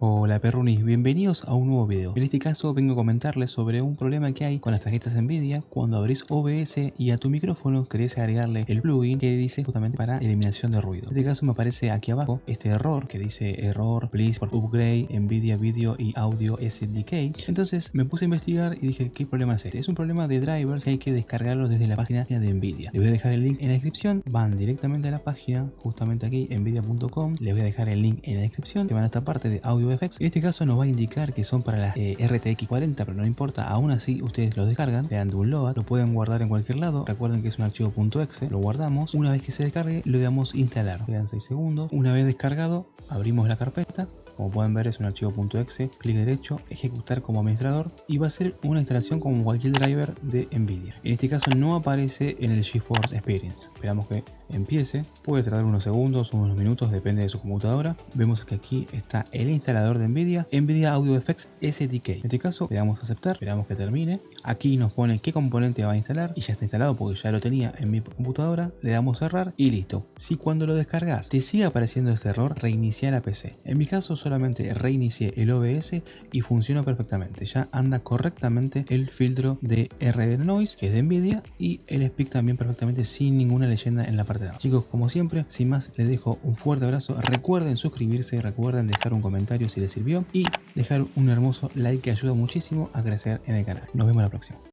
Hola perrunis, bienvenidos a un nuevo video. En este caso vengo a comentarles sobre un problema que hay con las tarjetas Nvidia cuando abrís OBS y a tu micrófono querés agregarle el plugin que dice justamente para eliminación de ruido. En este caso me aparece aquí abajo este error que dice error please for upgrade Nvidia Video y Audio SDK. Entonces me puse a investigar y dije ¿qué problema es este? Es un problema de drivers que hay que descargarlos desde la página de Nvidia. Les voy a dejar el link en la descripción, van directamente a la página, justamente aquí nvidia.com, les voy a dejar el link en la descripción, que van a esta parte de Audio en este caso nos va a indicar que son para la eh, RTX 40, pero no importa, aún así ustedes lo descargan, le dan download, lo pueden guardar en cualquier lado, recuerden que es un archivo .exe, lo guardamos, una vez que se descargue le damos instalar, quedan 6 segundos, una vez descargado abrimos la carpeta, como pueden ver es un archivo .exe, clic derecho, ejecutar como administrador y va a ser una instalación como cualquier driver de Nvidia. En este caso no aparece en el GeForce Experience. Esperamos que empiece. Puede tardar unos segundos, unos minutos, depende de su computadora. Vemos que aquí está el instalador de Nvidia, Nvidia Audio Effects SDK. En este caso le damos a aceptar, esperamos que termine. Aquí nos pone qué componente va a instalar y ya está instalado porque ya lo tenía en mi computadora. Le damos cerrar y listo. Si cuando lo descargas te sigue apareciendo este error, reinicia la PC. En mi caso solamente reinicié el OBS y funciona perfectamente. Ya anda correctamente el filtro de RD Noise que es de Nvidia y el speak también perfectamente sin ninguna leyenda en la parte Chicos, como siempre, sin más, les dejo un fuerte abrazo. Recuerden suscribirse, recuerden dejar un comentario si les sirvió y dejar un hermoso like que ayuda muchísimo a crecer en el canal. Nos vemos la próxima.